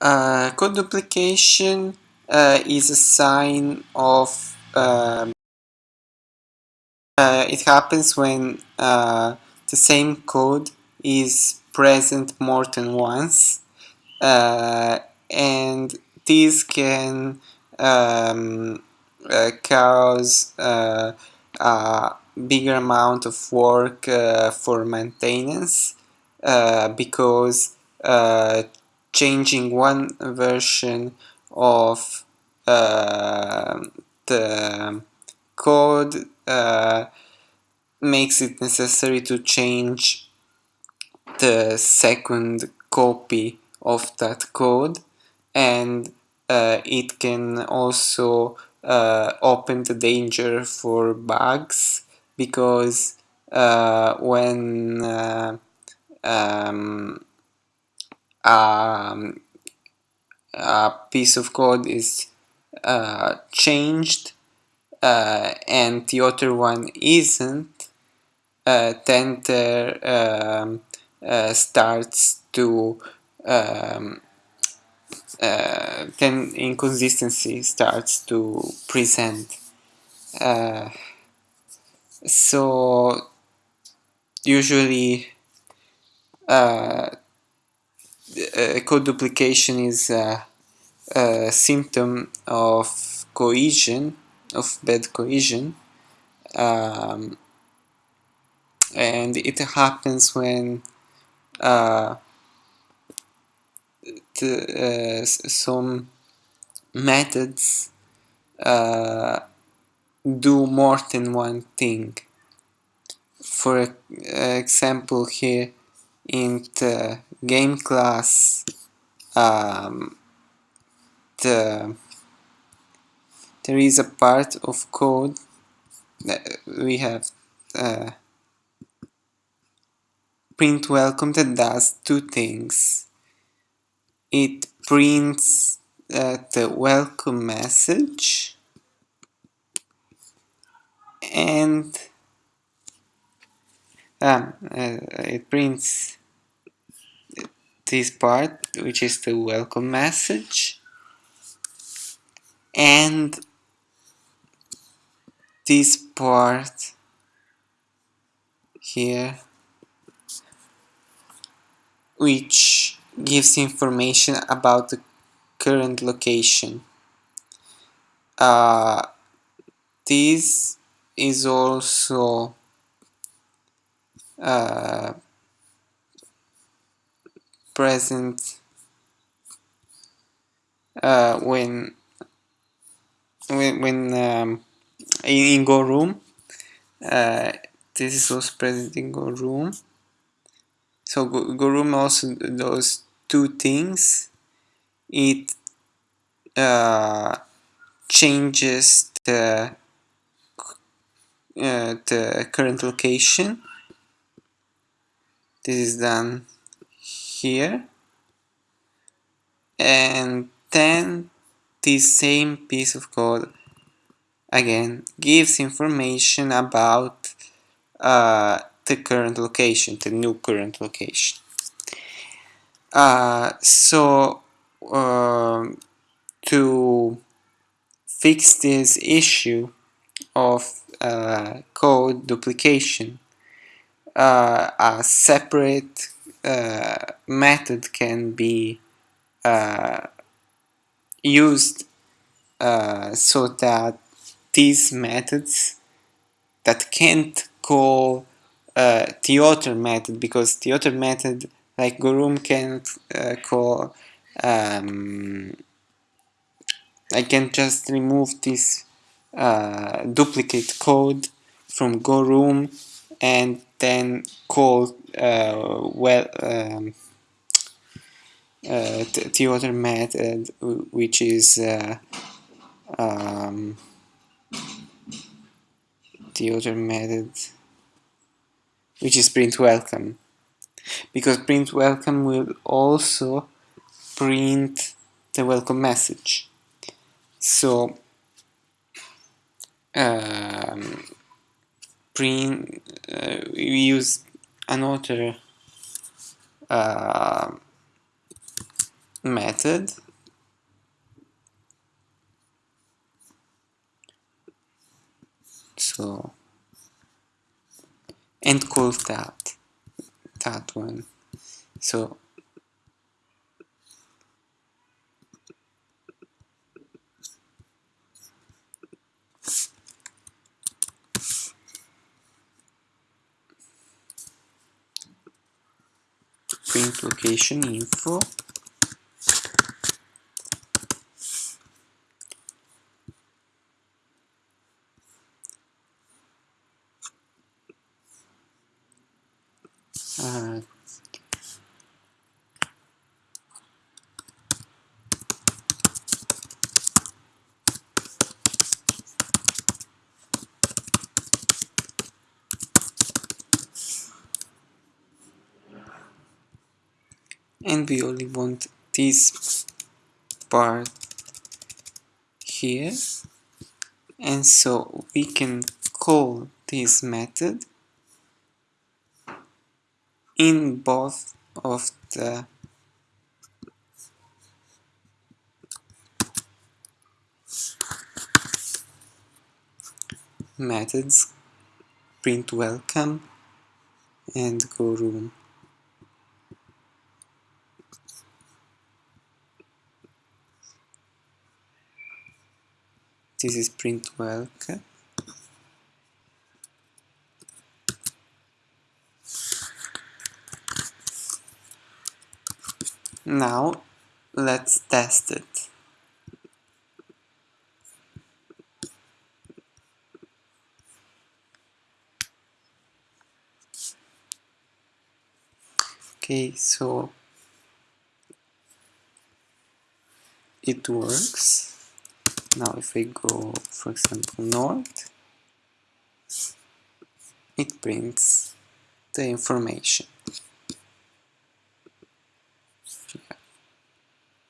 Uh, code duplication uh, is a sign of um, uh, it happens when uh, the same code is present more than once uh, and this can um, uh, cause a bigger amount of work for maintenance because changing one version of uh, the code uh, makes it necessary to change the second copy of that code. And uh, it can also uh, open the danger for bugs because uh, when uh, um, um, a piece of code is uh, changed uh, and the other one isn't, uh, then there um, uh, starts to um, uh, then inconsistency starts to present. Uh, so usually uh, code duplication is a, a, symptom of cohesion, of bad cohesion, um, and it happens when uh, the, uh, some methods uh, do more than one thing. For example, here in the game class, um, the there is a part of code that we have uh, print welcome that does two things. It prints uh, the welcome message and um, uh, it prints this part which is the welcome message and this part here which gives information about the current location. Uh, this is also uh, present uh, when when, when um, in, in Go Room. Uh, this is also present in Go Room. So Go Room also does two things. It uh, changes the uh, the current location. This is done here, and then this same piece of code again gives information about uh, the current location, the new current location. Uh, so uh, to fix this issue of uh, code duplication, uh, a separate method can be uh, used so that these methods that can't call uh, the other method because the other method like GoRoom can't uh, call um, I can just remove this uh, duplicate code from GoRoom and then call uh, well um, uh, the other method which is uh, um, the other method which is print welcome. Because print welcome will also print the welcome message. So um, print uh, we use another uh, method. So and call that that one. So print location info. Uh, and we only want this part here. And so we can call this method in both of the methods print welcome and go room this is print welcome now let's test it. Okay so it works now if I go for example north it prints the information